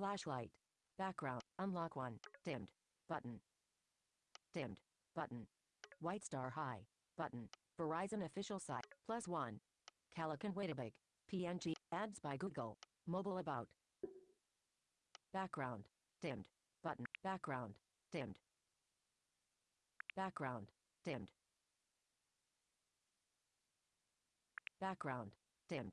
Flashlight. Background. Unlock 1. Dimmed. Button. Dimmed. Button. White Star High. Button. Verizon official site. Plus 1. Calican Wetabig. PNG. Ads by Google. Mobile about. Background. Dimmed. Button. Background. Dimmed. Background. Dimmed. Background. Dimmed.